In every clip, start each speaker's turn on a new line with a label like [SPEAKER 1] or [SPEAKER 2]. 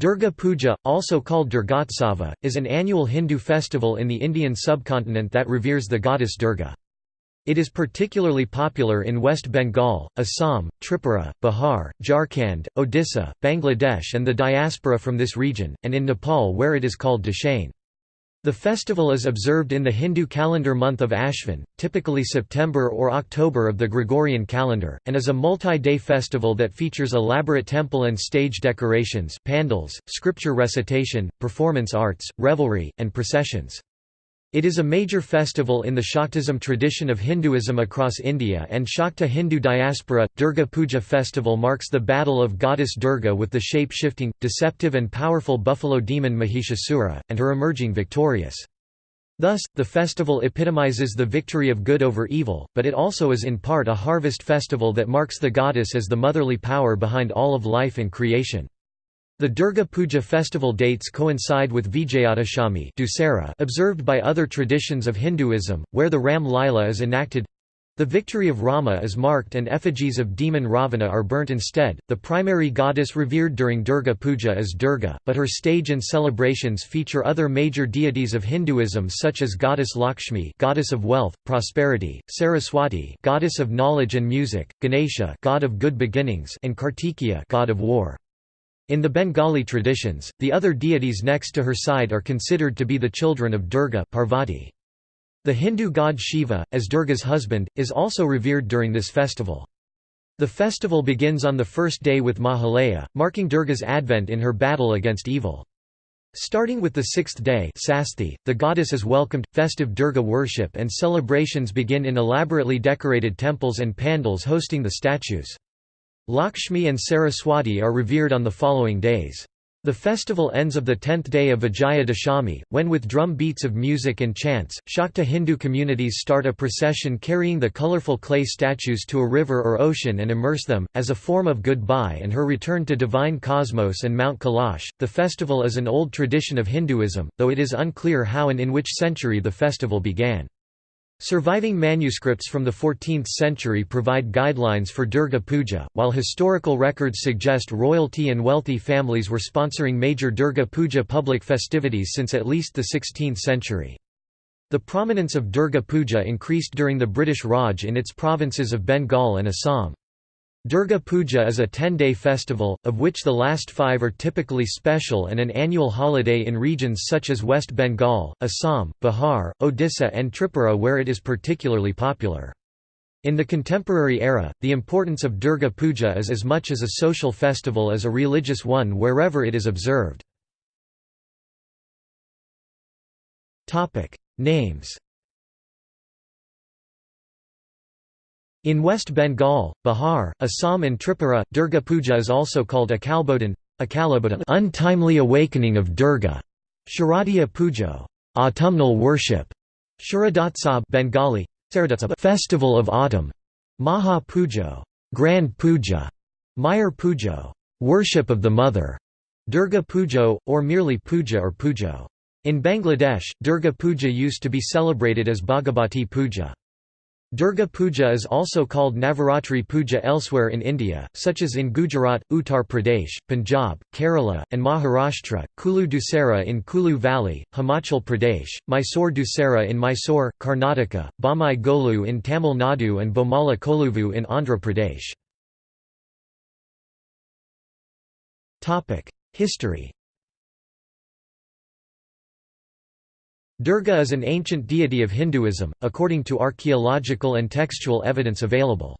[SPEAKER 1] Durga Puja, also called Durgotsava, is an annual Hindu festival in the Indian subcontinent that reveres the goddess Durga. It is particularly popular in West Bengal, Assam, Tripura, Bihar, Jharkhand, Odisha, Bangladesh and the diaspora from this region, and in Nepal where it is called Dashain. The festival is observed in the Hindu calendar month of Ashvin, typically September or October of the Gregorian calendar, and is a multi-day festival that features elaborate temple and stage decorations pandals, scripture recitation, performance arts, revelry, and processions. It is a major festival in the Shaktism tradition of Hinduism across India and Shakta Hindu diaspora. Durga Puja festival marks the battle of goddess Durga with the shape-shifting, deceptive and powerful buffalo demon Mahishasura, and her emerging victorious. Thus, the festival epitomizes the victory of good over evil, but it also is in part a harvest festival that marks the goddess as the motherly power behind all of life and creation. The Durga Puja festival dates coincide with Vijayadashami observed by other traditions of Hinduism, where the Ram Lila is enacted. The victory of Rama is marked and effigies of demon Ravana are burnt instead. The primary goddess revered during Durga Puja is Durga, but her stage and celebrations feature other major deities of Hinduism such as goddess Lakshmi, goddess of wealth, prosperity, Saraswati, goddess of knowledge and music, Ganesha, god of good beginnings, and Kartikeya, god of war. In the Bengali traditions, the other deities next to her side are considered to be the children of Durga Parvati. The Hindu god Shiva, as Durga's husband, is also revered during this festival. The festival begins on the first day with Mahalaya, marking Durga's advent in her battle against evil. Starting with the sixth day Sasthi, the goddess is welcomed, festive Durga worship and celebrations begin in elaborately decorated temples and pandals hosting the statues. Lakshmi and Saraswati are revered on the following days. The festival ends of the tenth day of Vijaya Dashami, when with drum beats of music and chants, Shakta Hindu communities start a procession carrying the colorful clay statues to a river or ocean and immerse them, as a form of goodbye and her return to divine cosmos and Mount Kailash. The festival is an old tradition of Hinduism, though it is unclear how and in which century the festival began. Surviving manuscripts from the 14th century provide guidelines for Durga Puja, while historical records suggest royalty and wealthy families were sponsoring major Durga Puja public festivities since at least the 16th century. The prominence of Durga Puja increased during the British Raj in its provinces of Bengal and Assam. Durga Puja is a 10-day festival, of which the last five are typically special and an annual holiday in regions such as West Bengal, Assam, Bihar, Odisha and Tripura where it is particularly popular. In the contemporary era, the importance of Durga Puja is as much as a social festival as a religious one wherever it is observed. Names In West Bengal, Bihar, Assam and Tripura, Durga Puja is also called Akalbodhan, untimely awakening of Durga, Sharadiya Pujo, autumnal worship, Sharadotsab Bengali, festival of autumn, Maha Pujo, grand puja, Mayer Pujo, worship of the mother, Durga Pujo, or merely puja or pujo. In Bangladesh, Durga Puja used to be celebrated as Bhagavati Puja. Durga Puja is also called Navaratri Puja elsewhere in India, such as in Gujarat, Uttar Pradesh, Punjab, Kerala, and Maharashtra, Kulu Dussehra in Kulu Valley, Himachal Pradesh, Mysore Dussehra in Mysore, Karnataka, Bommai Golu in Tamil Nadu and Bomala Koluvu in Andhra Pradesh. History Durga is an ancient deity of Hinduism, according to archaeological and textual evidence available.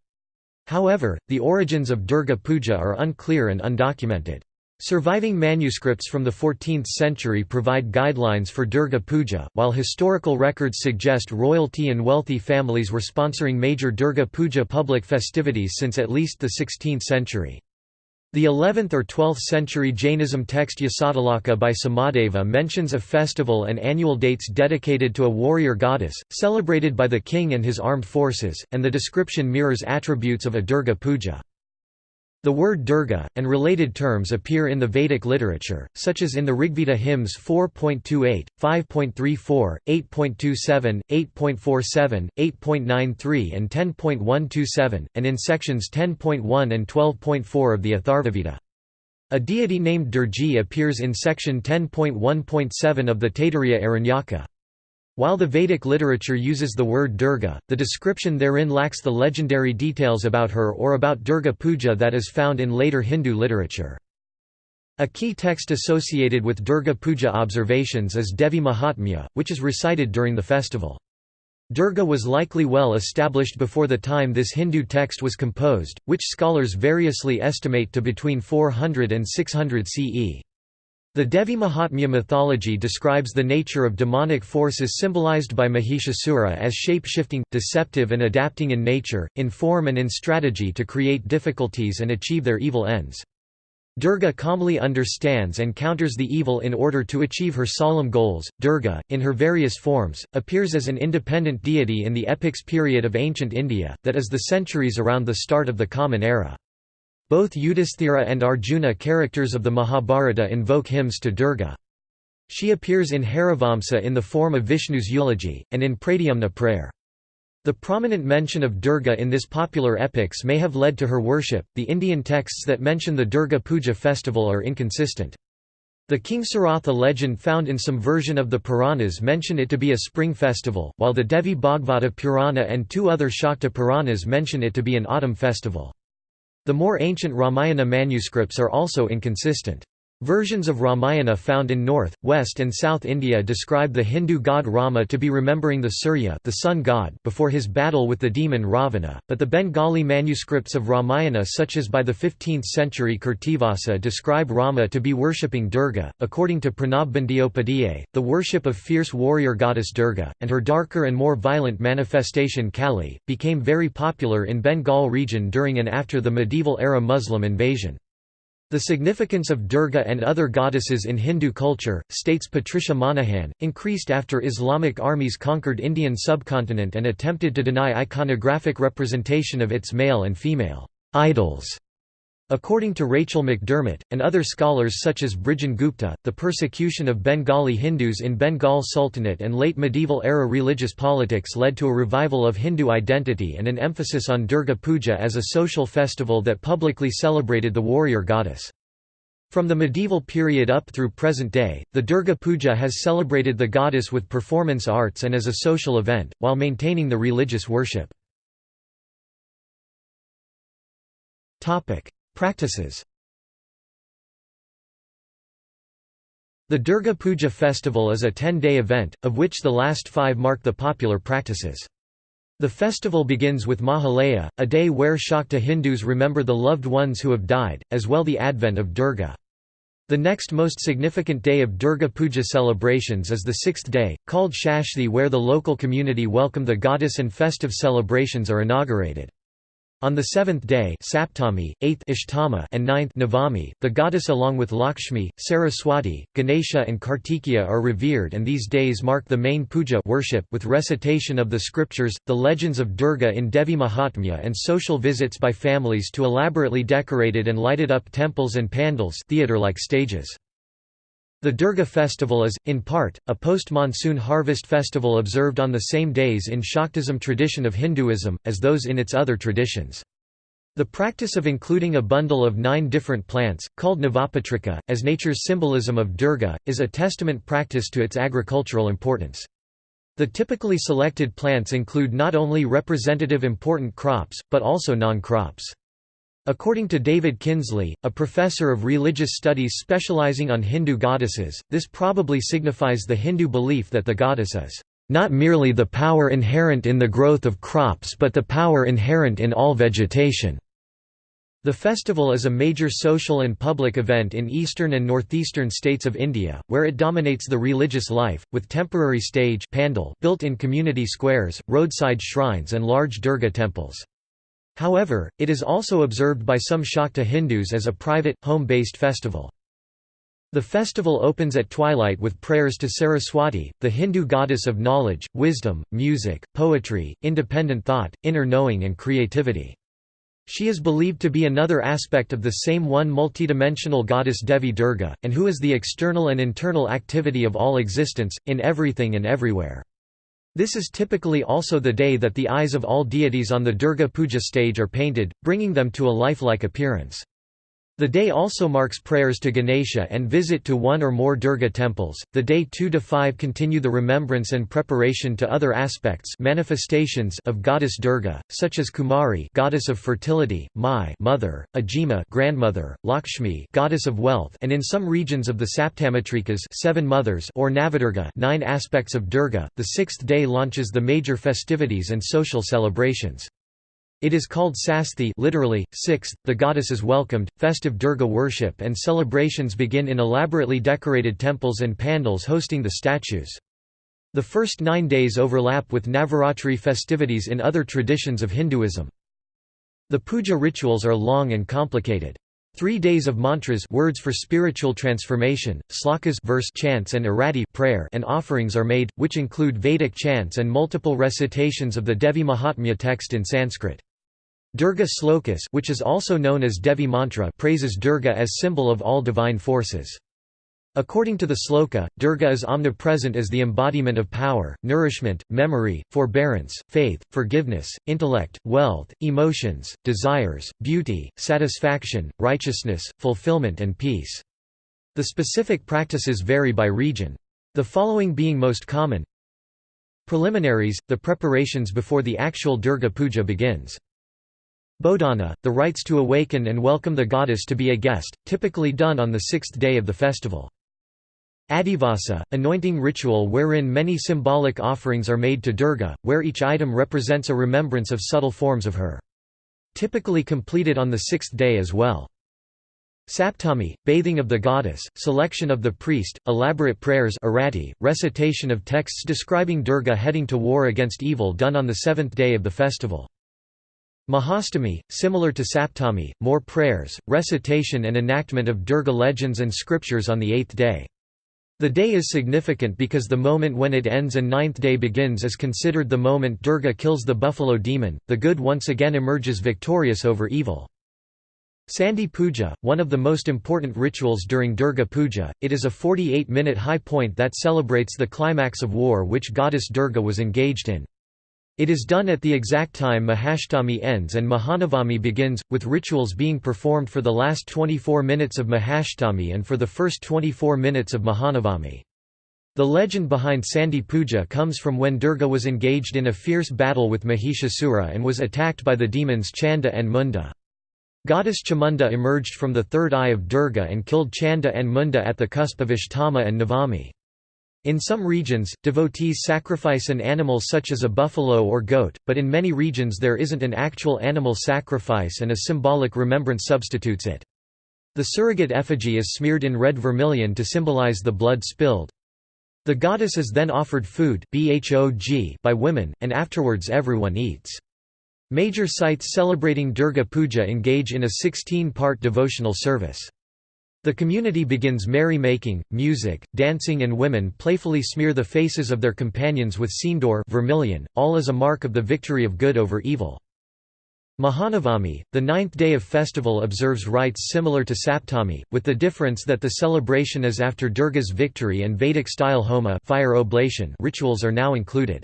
[SPEAKER 1] However, the origins of Durga Puja are unclear and undocumented. Surviving manuscripts from the 14th century provide guidelines for Durga Puja, while historical records suggest royalty and wealthy families were sponsoring major Durga Puja public festivities since at least the 16th century. The 11th or 12th century Jainism text Yasotalaka by Somadeva mentions a festival and annual dates dedicated to a warrior goddess, celebrated by the king and his armed forces, and the description mirrors attributes of a Durga puja. The word Durga, and related terms appear in the Vedic literature, such as in the Rigveda hymns 4.28, 5.34, 8.27, 8.47, 8.93 and 10.127, and in sections 10.1 and 12.4 of the Atharvaveda. A deity named Durgi appears in section 10.1.7 of the Taittiriya Aranyaka. While the Vedic literature uses the word Durga, the description therein lacks the legendary details about her or about Durga Puja that is found in later Hindu literature. A key text associated with Durga Puja observations is Devi Mahatmya, which is recited during the festival. Durga was likely well established before the time this Hindu text was composed, which scholars variously estimate to between 400 and 600 CE. The Devi Mahatmya mythology describes the nature of demonic forces symbolized by Mahishasura as shape-shifting, deceptive and adapting in nature, in form and in strategy to create difficulties and achieve their evil ends. Durga calmly understands and counters the evil in order to achieve her solemn goals. Durga, in her various forms, appears as an independent deity in the epics period of ancient India, that is the centuries around the start of the Common Era. Both Yudhisthira and Arjuna characters of the Mahabharata invoke hymns to Durga. She appears in Harivamsa in the form of Vishnu's eulogy, and in Pradyumna prayer. The prominent mention of Durga in this popular epics may have led to her worship. The Indian texts that mention the Durga Puja festival are inconsistent. The King Kingsaratha legend found in some version of the Puranas mention it to be a spring festival, while the Devi Bhagavata Purana and two other Shakta Puranas mention it to be an autumn festival. The more ancient Ramayana manuscripts are also inconsistent. Versions of Ramayana found in north, west and south India describe the Hindu god Rama to be remembering the Surya the sun god before his battle with the demon Ravana, but the Bengali manuscripts of Ramayana such as by the 15th century Krittivasa describe Rama to be worshipping Durga. According to Pranab Bandyopadhyay, the worship of fierce warrior goddess Durga, and her darker and more violent manifestation Kali, became very popular in Bengal region during and after the medieval era Muslim invasion. The significance of Durga and other goddesses in Hindu culture, states Patricia Monaghan, increased after Islamic armies conquered Indian subcontinent and attempted to deny iconographic representation of its male and female idols. According to Rachel McDermott, and other scholars such as Brijen Gupta, the persecution of Bengali Hindus in Bengal Sultanate and late medieval era religious politics led to a revival of Hindu identity and an emphasis on Durga Puja as a social festival that publicly celebrated the warrior goddess. From the medieval period up through present day, the Durga Puja has celebrated the goddess with performance arts and as a social event, while maintaining the religious worship. Practices The Durga Puja festival is a 10-day event, of which the last five mark the popular practices. The festival begins with Mahalaya, a day where Shakta Hindus remember the loved ones who have died, as well the advent of Durga. The next most significant day of Durga Puja celebrations is the sixth day, called Shashthi where the local community welcome the goddess and festive celebrations are inaugurated. On the seventh day Saptami, eighth Ashtama and ninth Navami, the goddess along with Lakshmi, Saraswati, Ganesha and Kartikeya are revered and these days mark the main puja worship with recitation of the scriptures, the legends of Durga in Devi Mahatmya and social visits by families to elaborately decorated and lighted up temples and pandals theatre-like stages. The Durga festival is, in part, a post-monsoon harvest festival observed on the same days in Shaktism tradition of Hinduism, as those in its other traditions. The practice of including a bundle of nine different plants, called Navapatrika, as nature's symbolism of Durga, is a testament practice to its agricultural importance. The typically selected plants include not only representative important crops, but also non-crops. According to David Kinsley, a professor of religious studies specializing on Hindu goddesses, this probably signifies the Hindu belief that the goddess is not merely the power inherent in the growth of crops but the power inherent in all vegetation. The festival is a major social and public event in eastern and northeastern states of India, where it dominates the religious life, with temporary stage pandal built in community squares, roadside shrines and large Durga temples. However, it is also observed by some Shakta Hindus as a private, home-based festival. The festival opens at twilight with prayers to Saraswati, the Hindu goddess of knowledge, wisdom, music, poetry, independent thought, inner knowing and creativity. She is believed to be another aspect of the same one multidimensional goddess Devi Durga, and who is the external and internal activity of all existence, in everything and everywhere. This is typically also the day that the eyes of all deities on the Durga Puja stage are painted, bringing them to a lifelike appearance. The day also marks prayers to Ganesha and visit to one or more Durga temples. The day 2 to 5 continue the remembrance and preparation to other aspects manifestations of goddess Durga, such as Kumari, goddess of fertility, Mai, mother, Ajima, grandmother, Lakshmi, goddess of wealth, and in some regions of the Saptamatrikas, seven mothers, or Navadurga, nine aspects of Durga. The sixth day launches the major festivities and social celebrations. It is called Sasthi literally, sixth, the goddess is welcomed, festive Durga worship and celebrations begin in elaborately decorated temples and pandals hosting the statues. The first nine days overlap with Navaratri festivities in other traditions of Hinduism. The puja rituals are long and complicated. Three days of mantras words for spiritual transformation, slokas verse chants and arati prayer and offerings are made, which include Vedic chants and multiple recitations of the Devi Mahatmya text in Sanskrit. Durga Slokas which is also known as Devi Mantra praises Durga as symbol of all divine forces. According to the sloka, Durga is omnipresent as the embodiment of power, nourishment, memory, forbearance, faith, forgiveness, intellect, wealth, emotions, desires, beauty, satisfaction, righteousness, fulfillment and peace. The specific practices vary by region. The following being most common Preliminaries, the preparations before the actual Durga Puja begins. Bodhana, the rites to awaken and welcome the goddess to be a guest, typically done on the sixth day of the festival. Adivasa, anointing ritual wherein many symbolic offerings are made to Durga, where each item represents a remembrance of subtle forms of her. Typically completed on the sixth day as well. Saptami, bathing of the goddess, selection of the priest, elaborate prayers arati, recitation of texts describing Durga heading to war against evil done on the seventh day of the festival. Mahastami, similar to Saptami, more prayers, recitation and enactment of Durga legends and scriptures on the eighth day. The day is significant because the moment when it ends and ninth day begins is considered the moment Durga kills the buffalo demon, the good once again emerges victorious over evil. Sandhi Puja, one of the most important rituals during Durga Puja, it is a 48-minute high point that celebrates the climax of war which goddess Durga was engaged in. It is done at the exact time Mahashtami ends and Mahanavami begins, with rituals being performed for the last 24 minutes of Mahashtami and for the first 24 minutes of Mahanavami. The legend behind Sandhi Puja comes from when Durga was engaged in a fierce battle with Mahishasura and was attacked by the demons Chanda and Munda. Goddess Chamunda emerged from the third eye of Durga and killed Chanda and Munda at the cusp of Ashtama and Navami. In some regions, devotees sacrifice an animal such as a buffalo or goat, but in many regions there isn't an actual animal sacrifice and a symbolic remembrance substitutes it. The surrogate effigy is smeared in red vermilion to symbolize the blood spilled. The goddess is then offered food by women, and afterwards everyone eats. Major sites celebrating Durga Puja engage in a 16-part devotional service. The community begins merry-making, music, dancing and women playfully smear the faces of their companions with sindoor vermilion, all as a mark of the victory of good over evil. Mahanavami, the ninth day of festival observes rites similar to Saptami, with the difference that the celebration is after Durga's victory and Vedic-style homa fire oblation rituals are now included.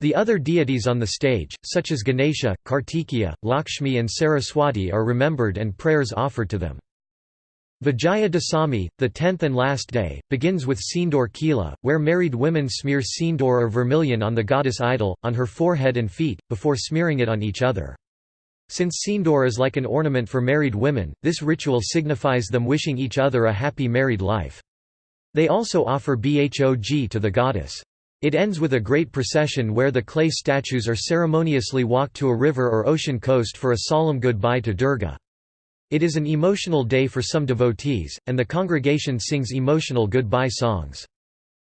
[SPEAKER 1] The other deities on the stage, such as Ganesha, Kartikeya, Lakshmi and Saraswati are remembered and prayers offered to them. Vijaya Dasami, the tenth and last day, begins with Sindoor Khela, where married women smear sindoor or vermilion on the goddess idol, on her forehead and feet, before smearing it on each other. Since sindoor is like an ornament for married women, this ritual signifies them wishing each other a happy married life. They also offer bhog to the goddess. It ends with a great procession where the clay statues are ceremoniously walked to a river or ocean coast for a solemn goodbye to Durga. It is an emotional day for some devotees, and the congregation sings emotional goodbye songs.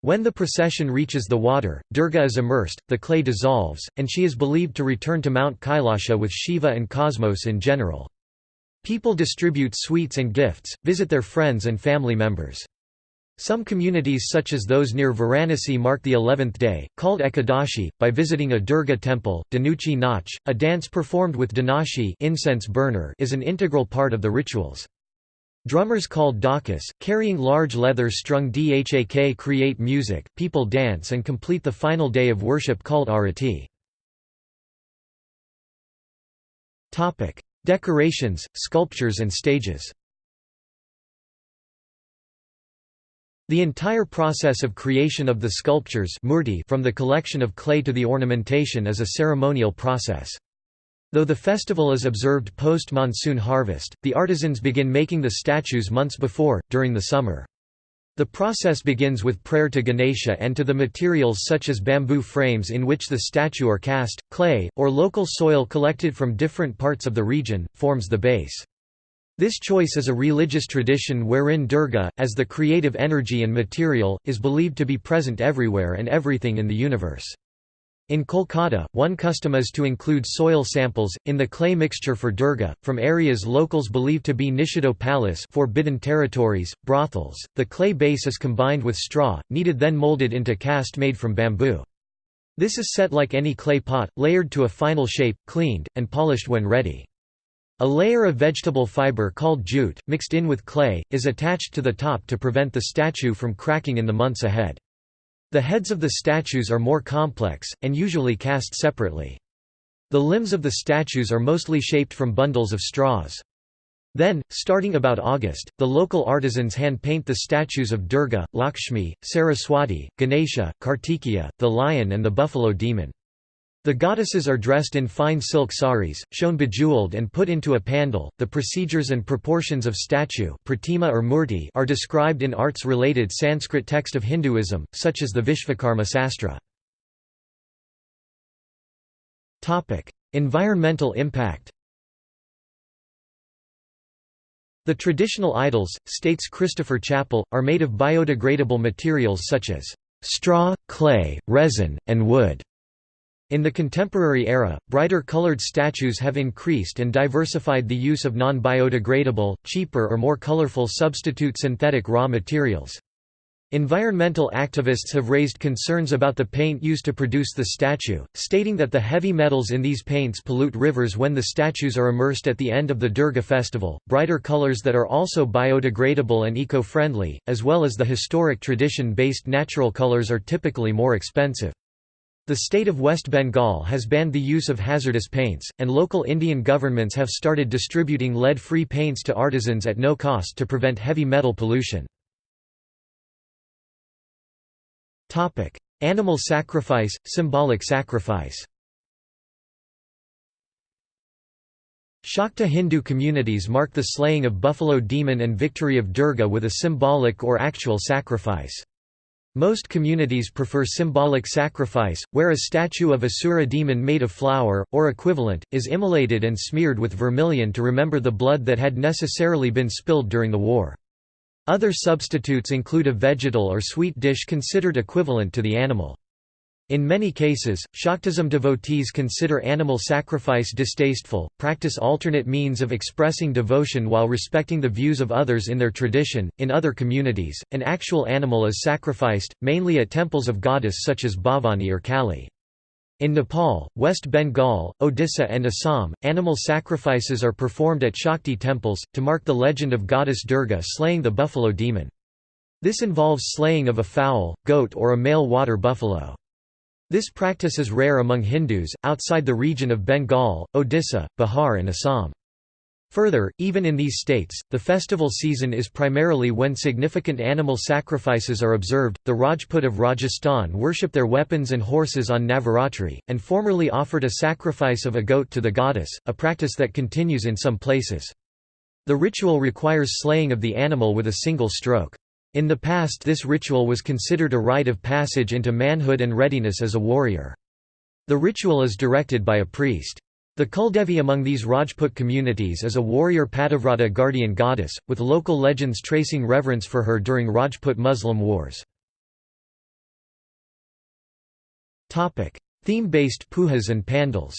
[SPEAKER 1] When the procession reaches the water, Durga is immersed, the clay dissolves, and she is believed to return to Mount Kailasha with Shiva and cosmos in general. People distribute sweets and gifts, visit their friends and family members. Some communities such as those near Varanasi mark the eleventh day, called Ekadashi, by visiting a Durga temple. Dhunuchi Nach, a dance performed with dhunuchi incense burner is an integral part of the rituals. Drummers called dhakis, carrying large leather-strung dhak create music, people dance and complete the final day of worship called arati. Decorations, sculptures and stages The entire process of creation of the sculptures from the collection of clay to the ornamentation is a ceremonial process. Though the festival is observed post-monsoon harvest, the artisans begin making the statues months before, during the summer. The process begins with prayer to Ganesha and to the materials such as bamboo frames in which the statue are cast, clay, or local soil collected from different parts of the region, forms the base. This choice is a religious tradition wherein Durga, as the creative energy and material, is believed to be present everywhere and everything in the universe. In Kolkata, one custom is to include soil samples, in the clay mixture for Durga, from areas locals believe to be Nishiddho Pallis forbidden territories, brothels. The clay base is combined with straw, kneaded then molded into cast made from bamboo. This is set like any clay pot, layered to a final shape, cleaned, and polished when ready. A layer of vegetable fiber called jute, mixed in with clay, is attached to the top to prevent the statue from cracking in the months ahead. The heads of the statues are more complex, and usually cast separately. The limbs of the statues are mostly shaped from bundles of straws. Then, starting about August, the local artisans hand-paint the statues of Durga, Lakshmi, Saraswati, Ganesha, Kartikeya, the lion and the buffalo demon. The goddesses are dressed in fine silk saris, shown bejeweled and put into a pandal. The procedures and proportions of statue pratima or are described in arts-related Sanskrit text of Hinduism, such as the Vishvakarma Sastra. Environmental impact. The traditional idols, states Christopher Chapple, are made of biodegradable materials such as straw, clay, resin, and wood. In the contemporary era, brighter colored statues have increased and diversified the use of non-biodegradable, cheaper or more colorful substitute synthetic raw materials. Environmental activists have raised concerns about the paint used to produce the statue, stating that the heavy metals in these paints pollute rivers when the statues are immersed at the end of the Durga festival. Brighter colors that are also biodegradable and eco friendly, as well as the historic tradition based natural colors, are typically more expensive. The state of West Bengal has banned the use of hazardous paints, and local Indian governments have started distributing lead-free paints to artisans at no cost to prevent heavy metal pollution. Animal sacrifice, symbolic sacrifice Shakta Hindu communities mark the slaying of buffalo demon and victory of Durga with a symbolic or actual sacrifice. Most communities prefer symbolic sacrifice, where a statue of Asura demon made of flour, or equivalent, is immolated and smeared with vermilion to remember the blood that had necessarily been spilled during the war. Other substitutes include a vegetal or sweet dish considered equivalent to the animal. In many cases, Shaktism devotees consider animal sacrifice distasteful, practice alternate means of expressing devotion while respecting the views of others in their tradition. In other communities, an actual animal is sacrificed, mainly at temples of goddess such as Bhavani or Kali. In Nepal, West Bengal, Odisha and Assam, animal sacrifices are performed at Shakti temples, to mark the legend of goddess Durga slaying the buffalo demon. This involves slaying of a fowl, goat or a male water buffalo. This practice is rare among Hindus, outside the region of Bengal, Odisha, Bihar and Assam. Further, even in these states, the festival season is primarily when significant animal sacrifices are observed. The Rajput of Rajasthan worship their weapons and horses on Navaratri, and formerly offered a sacrifice of a goat to the goddess, a practice that continues in some places. The ritual requires slaying of the animal with a single stroke. In the past this ritual was considered a rite of passage into manhood and readiness as a warrior. The ritual is directed by a priest. The Kuldevi among these Rajput communities is a warrior Pativrata guardian goddess, with local legends tracing reverence for her during Rajput Muslim wars. Theme-based pujas and pandals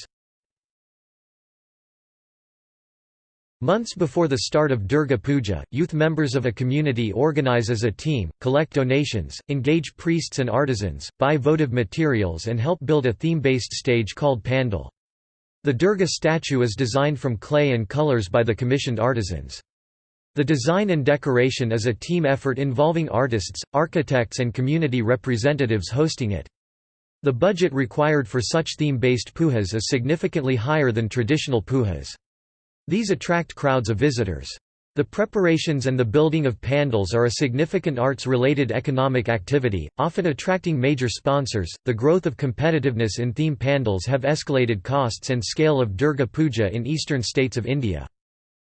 [SPEAKER 1] Months before the start of Durga Puja, youth members of a community organize as a team, collect donations, engage priests and artisans, buy votive materials and help build a theme-based stage called Pandal. The Durga statue is designed from clay and colors by the commissioned artisans. The design and decoration is a team effort involving artists, architects and community representatives hosting it. The budget required for such theme-based pujas is significantly higher than traditional pujas. These attract crowds of visitors. The preparations and the building of pandals are a significant arts related economic activity, often attracting major sponsors. The growth of competitiveness in theme pandals have escalated costs and scale of Durga Puja in eastern states of India.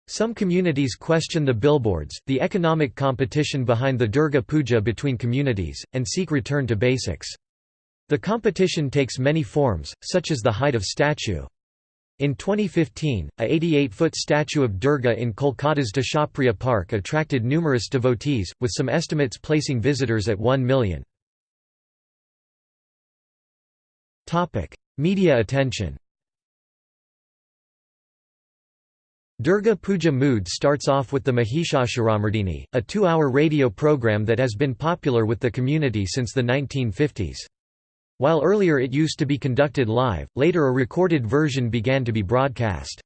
[SPEAKER 1] Some communities question the billboards, the economic competition behind the Durga Puja between communities, and seek return to basics. The competition takes many forms, such as the height of statue. In 2015, a 88-foot statue of Durga in Kolkata's Deshapriya Park attracted numerous devotees, with some estimates placing visitors at 1 million. Media attention Durga Puja Mood starts off with the Mahishasuramardini, a two-hour radio program that has been popular with the community since the 1950s. While earlier it used to be conducted live, later a recorded version began to be broadcast.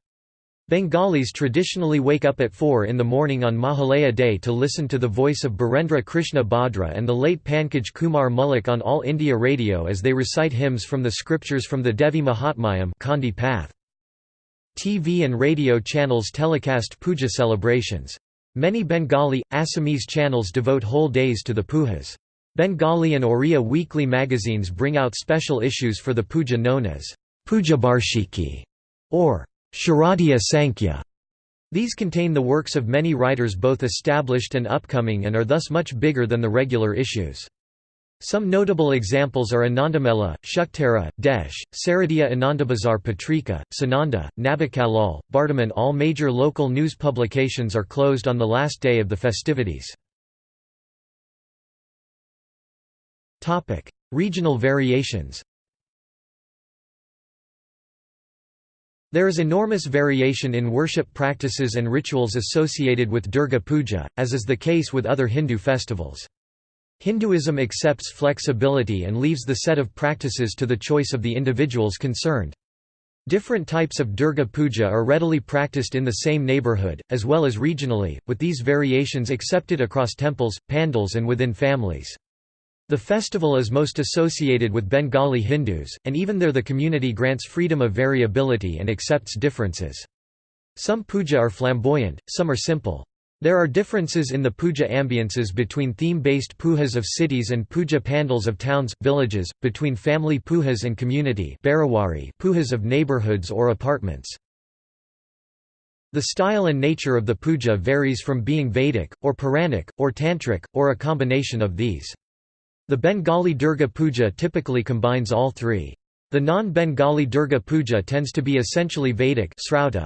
[SPEAKER 1] Bengalis traditionally wake up at 4 in the morning on Mahalaya Day to listen to the voice of Birendra Krishna Bhadra and the late Pankaj Kumar Mullick on All India Radio as they recite hymns from the scriptures from the Devi Mahatmyam Chandi Path. TV and radio channels telecast puja celebrations. Many Bengali, Assamese channels devote whole days to the pujas. Bengali and Oriya weekly magazines bring out special issues for the puja known as Puja Barshiki or Sharadiya Sankhya. These contain the works of many writers both established and upcoming and are thus much bigger than the regular issues. Some notable examples are Anandamela, Shuktara, Desh, Saradiya Anandabazar Patrika, Sananda, Nabakallol, Bartaman All major local news publications are closed on the last day of the festivities. Topic: Regional variations. There is enormous variation in worship practices and rituals associated with Durga Puja, as is the case with other Hindu festivals. Hinduism accepts flexibility and leaves the set of practices to the choice of the individuals concerned. Different types of Durga Puja are readily practiced in the same neighborhood, as well as regionally, with these variations accepted across temples, pandals and within families. The festival is most associated with Bengali Hindus, and even there the community grants freedom of variability and accepts differences. Some puja are flamboyant, some are simple. There are differences in the puja ambiances between theme-based pujas of cities and puja pandals of towns, villages, between family pujas and community pujas of neighborhoods or apartments. The style and nature of the puja varies from being Vedic, or Puranic, or Tantric, or a combination of these. The Bengali Durga Puja typically combines all three. The non-Bengali Durga Puja tends to be essentially Vedic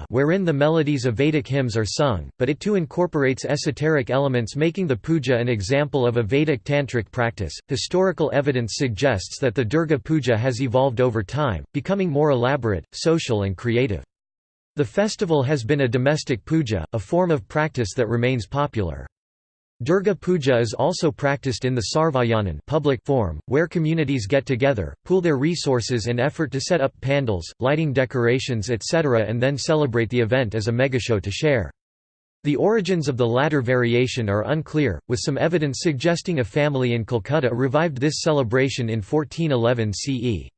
[SPEAKER 1] wherein the melodies of Vedic hymns are sung, but it too incorporates esoteric elements making the puja an example of a Vedic tantric practice. Historical evidence suggests that the Durga Puja has evolved over time, becoming more elaborate, social and creative. The festival has been a domestic puja, a form of practice that remains popular. Durga Puja is also practiced in the Sarvajanin public form, where communities get together, pool their resources and effort to set up pandals, lighting decorations etc. and then celebrate the event as a megashow to share. The origins of the latter variation are unclear, with some evidence suggesting a family in Kolkata revived this celebration in 1411 CE.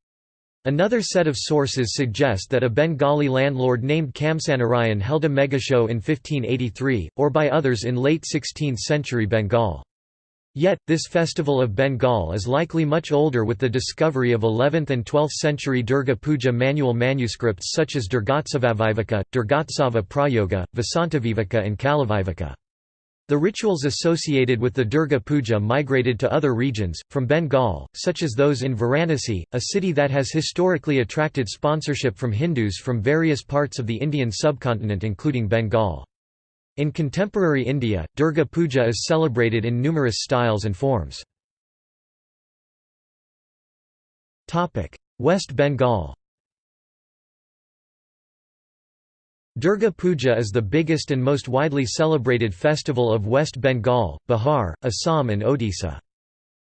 [SPEAKER 1] Another set of sources suggest that a Bengali landlord named Kamsanarayan held a megashow in 1583, or by others in late 16th century Bengal. Yet, this festival of Bengal is likely much older with the discovery of 11th and 12th century Durga Puja manual manuscripts such as Durgotsavaviveka, Durgotsava Prayoga, Vasantaviveka and Kalaviveka. The rituals associated with the Durga Puja migrated to other regions, from Bengal, such as those in Varanasi, a city that has historically attracted sponsorship from Hindus from various parts of the Indian subcontinent including Bengal. In contemporary India, Durga Puja is celebrated in numerous styles and forms. West Bengal Durga Puja is the biggest and most widely celebrated festival of West Bengal, Bihar, Assam and Odisha.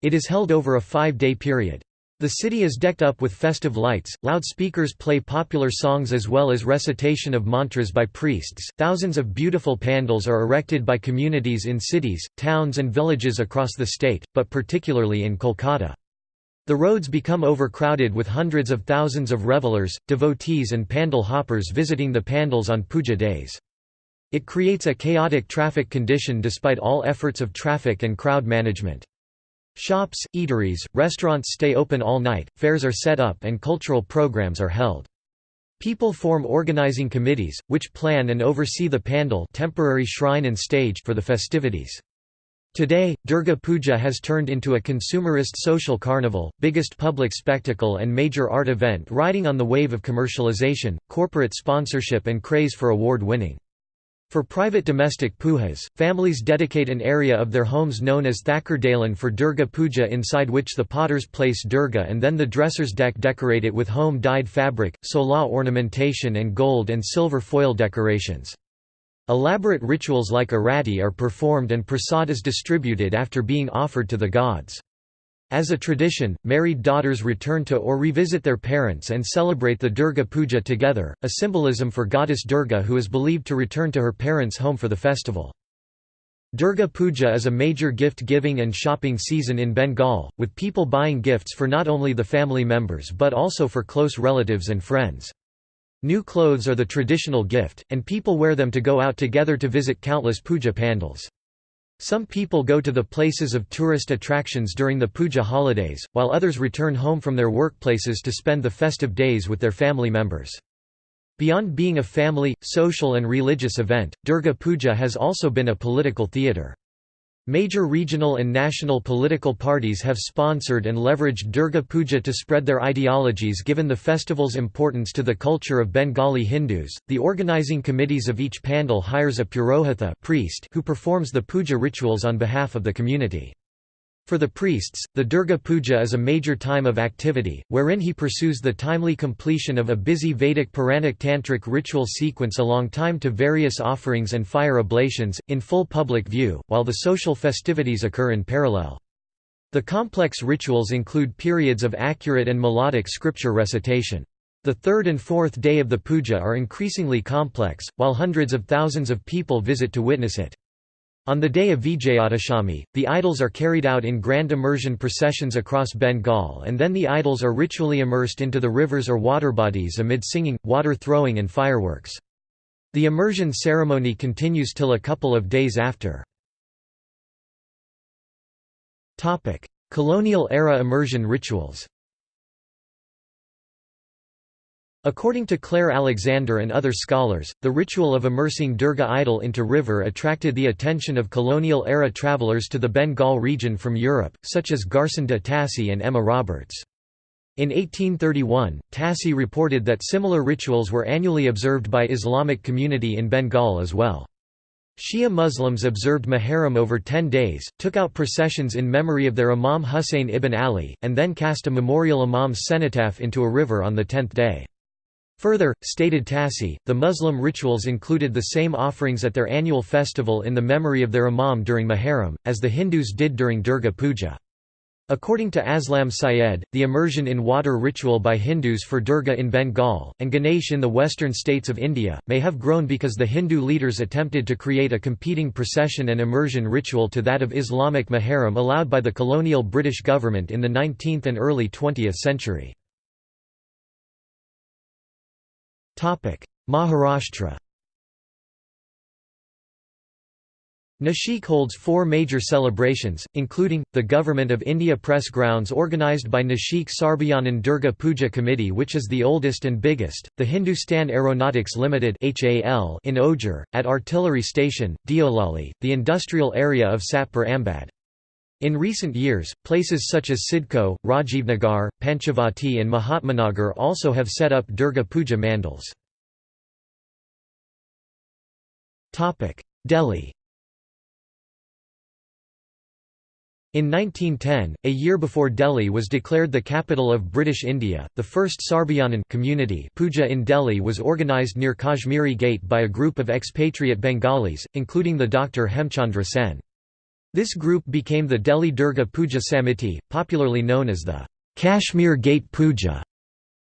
[SPEAKER 1] It is held over a five-day period. The city is decked up with festive lights, loudspeakers play popular songs as well as recitation of mantras by priests. Thousands of beautiful pandals are erected by communities in cities, towns, and villages across the state, but particularly in Kolkata. The roads become overcrowded with hundreds of thousands of revelers, devotees and pandal hoppers visiting the pandals on puja days. It creates a chaotic traffic condition despite all efforts of traffic and crowd management. Shops, eateries, restaurants stay open all night, fairs are set up and cultural programs are held. People form organizing committees, which plan and oversee the pandal temporary shrine and stage for the festivities. Today, Durga Puja has turned into a consumerist social carnival, biggest public spectacle and major art event riding on the wave of commercialization, corporate sponsorship and craze for award-winning. For private domestic pujas, families dedicate an area of their homes known as Thakurdalan for Durga Puja inside which the potters place Durga and then the dressers deck decorate it with home-dyed fabric, sola ornamentation and gold and silver foil decorations. Elaborate rituals like arati are performed and prasad is distributed after being offered to the gods. As a tradition, married daughters return to or revisit their parents and celebrate the Durga Puja together, a symbolism for goddess Durga who is believed to return to her parents' home for the festival. Durga Puja is a major gift-giving and shopping season in Bengal, with people buying gifts for not only the family members but also for close relatives and friends. New clothes are the traditional gift, and people wear them to go out together to visit countless puja pandals. Some people go to the places of tourist attractions during the puja holidays, while others return home from their workplaces to spend the festive days with their family members. Beyond being a family, social and religious event, Durga Puja has also been a political theatre. Major regional and national political parties have sponsored and leveraged Durga Puja to spread their ideologies given the festival's importance to the culture of Bengali Hindus. The organizing committees of each pandal hires a purohita priest who performs the puja rituals on behalf of the community. For the priests, the Durga Puja is a major time of activity, wherein he pursues the timely completion of a busy Vedic Puranic Tantric ritual sequence along time to various offerings and fire oblations, in full public view, while the social festivities occur in parallel. The complex rituals include periods of accurate and melodic scripture recitation. The third and fourth day of the puja are increasingly complex, while hundreds of thousands of people visit to witness it. On the day of Vijayadashami, the idols are carried out in grand immersion processions across Bengal and then the idols are ritually immersed into the rivers or water bodies amid singing, water throwing and fireworks. The immersion ceremony continues till a couple of days after. Colonial-era immersion rituals According to Claire Alexander and other scholars, the ritual of immersing Durga idol into river attracted the attention of colonial-era travelers to the Bengal region from Europe, such as Garcin de Tassy and Emma Roberts. In 1831, Tassy reported that similar rituals were annually observed by Islamic community in Bengal as well. Shia Muslims observed Muharram over ten days, took out processions in memory of their Imam Hussein ibn Ali, and then cast a memorial Imam's cenotaph into a river on the tenth day. Further, stated Tassy, the Muslim rituals included the same offerings at their annual festival in the memory of their imam during Muharram, as the Hindus did during Durga Puja. According to Aslam Syed, the immersion in water ritual by Hindus for Durga in Bengal, and Ganesh in the western states of India, may have grown because the Hindu leaders attempted to create a competing procession and immersion ritual to that of Islamic Muharram allowed by the colonial British government in the 19th and early 20th century. Maharashtra Nashik holds four major celebrations, including, the Government of India Press Grounds organised by Nashik Sarbajanin Durga Puja Committee which is the oldest and biggest, the Hindustan Aeronautics Limited in Ojhar, at Artillery Station, Deolali, the industrial area of Satpur Ambad. In recent years, places such as Sidco, Rajivnagar, Panchavati and Mahatmanagar also have set up Durga Puja mandals. Delhi In 1910, a year before Delhi was declared the capital of British India, the first Sarbajanin community puja in Delhi was organised near Kashmiri Gate by a group of expatriate Bengalis, including the Dr. Hemchandra Sen. This group became the Delhi Durga Puja Samiti, popularly known as the Kashmir Gate Puja.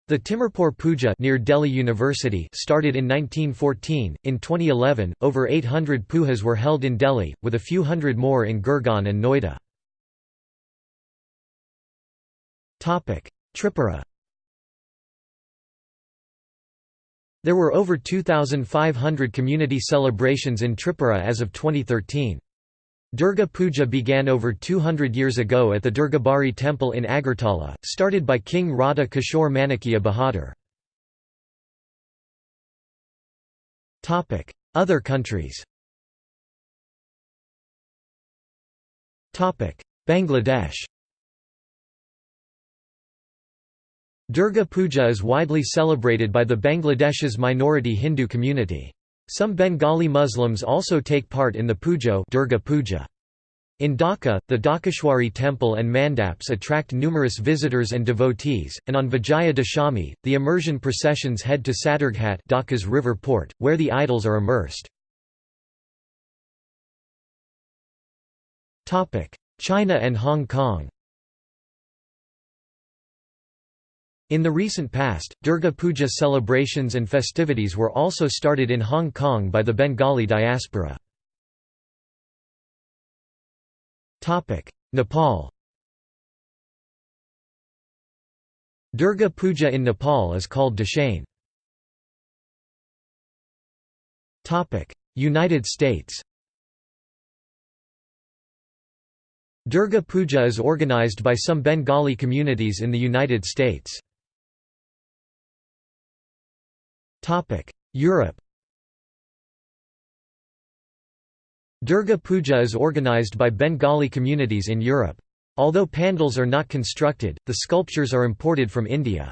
[SPEAKER 1] The Timarpur Puja near Delhi University started in 1914. In 2011, over 800 pujas were held in Delhi, with a few hundred more in Gurgaon and Noida. Topic: Tripura There were over 2,500 community celebrations in Tripura as of 2013. Durga Puja began over 200 years ago at the Durgabari temple in Agartala, started by King Radha Kishore Manikya Bahadur. Other countries Bangladesh Durga Puja is widely celebrated by the Bangladesh's minority Hindu community. Some Bengali Muslims also take part in the Pujo Durga Puja. In Dhaka, the Dhakeshwari temple and mandaps attract numerous visitors and devotees, and on Vijaya Dashami, the immersion processions head to Sadarghat Dhaka's river port, where the idols are immersed. China and Hong Kong In the recent past, Durga Puja celebrations and festivities were also started in Hong Kong by the Bengali diaspora. Nepal Durga Puja in Nepal is called Dashain. United States Durga Puja is organized by some Bengali communities in the United States. Europe Durga Puja is organized by Bengali communities in Europe. Although pandals are not constructed, the sculptures are imported from India.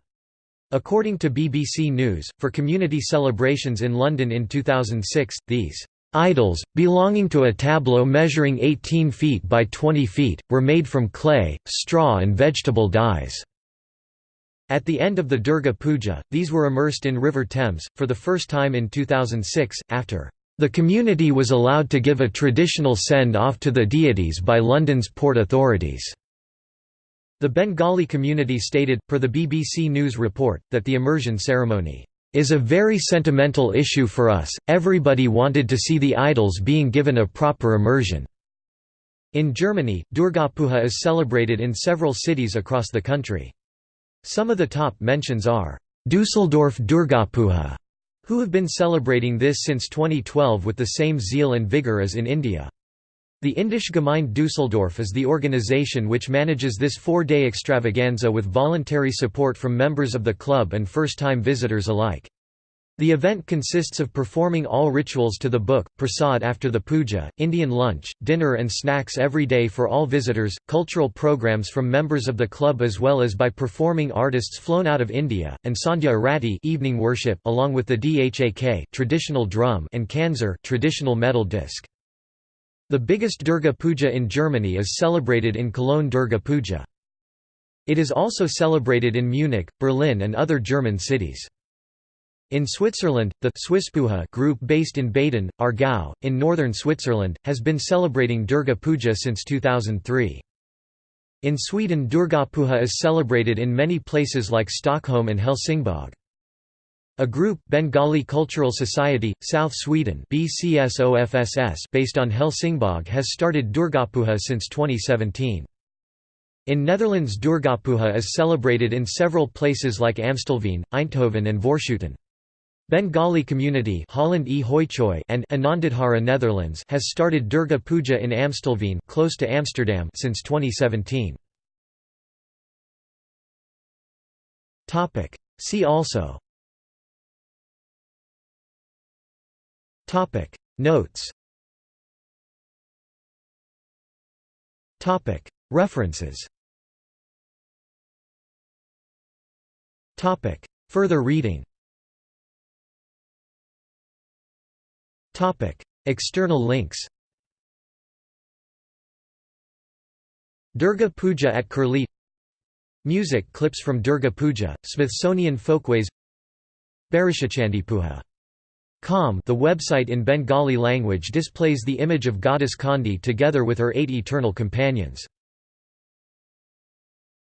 [SPEAKER 1] According to BBC News, for community celebrations in London in 2006, these idols, belonging to a tableau measuring 18 feet by 20 feet, were made from clay, straw and vegetable dyes. At the end of the Durga Puja, these were immersed in River Thames, for the first time in 2006, after the community was allowed to give a traditional send-off to the deities by London's port authorities. The Bengali community stated, per the BBC News report, that the immersion ceremony is a very sentimental issue for us, everybody wanted to see the idols being given a proper immersion." In Germany, Durgapuja is celebrated in several cities across the country. Some of the top mentions are Dusseldorf Durgapuja, who have been celebrating this since 2012 with the same zeal and vigor as in India. The Indische Gemeinde Dusseldorf is the organization which manages this four-day extravaganza with voluntary support from members of the club and first-time visitors alike. The event consists of performing all rituals to the book, prasad after the puja, Indian lunch, dinner and snacks every day for all visitors, cultural programs from members of the club as well as by performing artists flown out of India, and Sandhya Arati evening worship along with the dhak traditional drum and kansar traditional metal disc. The biggest Durga Puja in Germany is celebrated in Cologne Durga Puja. It is also celebrated in Munich, Berlin and other German cities. In Switzerland, the Swisspuja group based in Baden, Aargau, in northern Switzerland, has been celebrating Durga Puja since 2003. In Sweden Durgapuja is celebrated in many places like Stockholm and Helsingborg. A group Bengali Cultural Society, South Sweden based on Helsingborg has started Durgapuja since 2017. In Netherlands Durgapuja is celebrated in several places like Amstelveen, Eindhoven and Voorschoten. Bengali community Holland e. And Anandadhara Netherlands has started Durga Puja in Amstelveen close to Amsterdam since 2017. Topic. See also. Topic. Notes. Topic. References. Topic. Further reading External links Durga Puja at Curlie Music clips from Durga Puja, Smithsonian Folkways Barishachandipuja. Com the website in Bengali language displays the image of goddess Chandi together with her eight eternal companions.